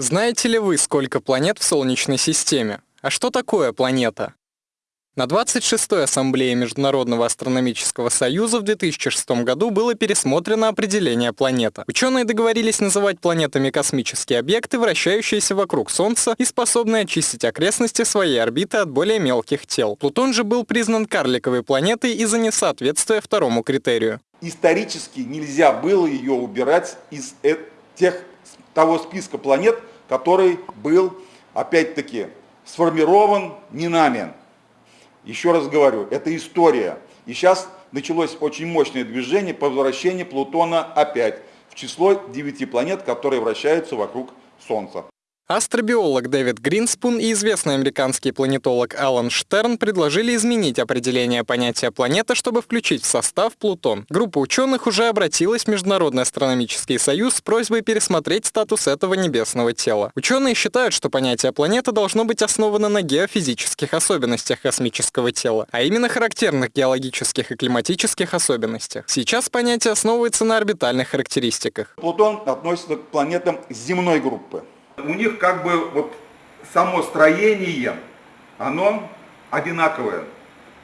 Знаете ли вы, сколько планет в Солнечной системе? А что такое планета? На 26-й Ассамблее Международного астрономического союза в 2006 году было пересмотрено определение планета. Ученые договорились называть планетами космические объекты, вращающиеся вокруг Солнца и способные очистить окрестности своей орбиты от более мелких тел. Плутон же был признан карликовой планетой из-за несоответствия второму критерию. Исторически нельзя было ее убирать из э, тех, того списка планет, который был, опять-таки, сформирован не нами. Еще раз говорю, это история. И сейчас началось очень мощное движение по возвращению Плутона опять в число девяти планет, которые вращаются вокруг Солнца. Астробиолог Дэвид Гринспун и известный американский планетолог Алан Штерн предложили изменить определение понятия планета, чтобы включить в состав Плутон. Группа ученых уже обратилась в Международный астрономический союз с просьбой пересмотреть статус этого небесного тела. Ученые считают, что понятие планета должно быть основано на геофизических особенностях космического тела, а именно характерных геологических и климатических особенностях. Сейчас понятие основывается на орбитальных характеристиках. Плутон относится к планетам земной группы у них как бы вот само строение, оно одинаковое.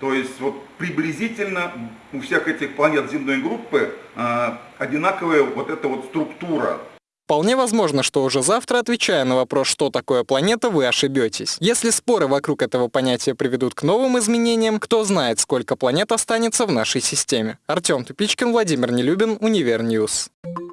То есть вот приблизительно у всех этих планет земной группы э, одинаковая вот эта вот структура. Вполне возможно, что уже завтра, отвечая на вопрос, что такое планета, вы ошибетесь. Если споры вокруг этого понятия приведут к новым изменениям, кто знает, сколько планет останется в нашей системе. Артем Тупичкин, Владимир Нелюбин, Универньюз. Ньюс.